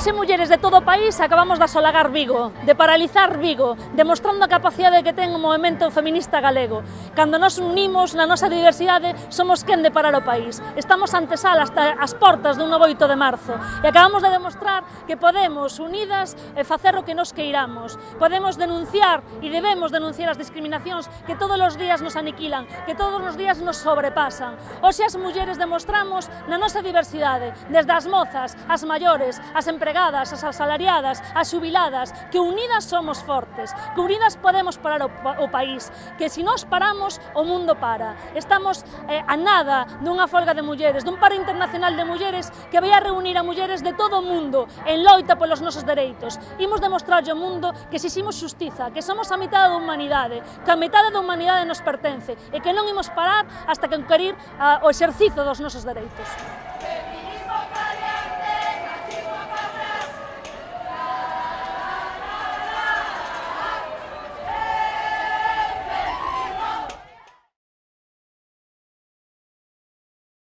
Nós e mulleres de todo o país acabamos de asolagar Vigo, de paralizar Vigo, demostrando a capacidade que ten o movimento feminista galego. Cando nos unimos na nosa diversidade, somos quen de parar o país. Estamos ante sal hasta as portas dun novo 8 de marzo e acabamos de demostrar que podemos, unidas, e facer o que nos queiramos. Podemos denunciar e debemos denunciar as discriminacións que todos os días nos aniquilan, que todos os días nos sobrepasan. Hoxe as mulleres demostramos na nosa diversidade, desde as mozas, as maiores, as empresas, empregadas, as asalariadas, as xubiladas, que unidas somos fortes, que unidas podemos parar o, o país, que se si nós paramos, o mundo para. Estamos eh, a nada dunha folga de mulleres, dun paro internacional de mulleres que vai a reunir a mulleres de todo o mundo en loita polos nosos dereitos. Imos demostrar ao mundo que se ximos xustiza, que somos a mitad da humanidade, que a metade da humanidade nos pertence e que non imos parar hasta que conquerir uh, o exercizo dos nosos dereitos.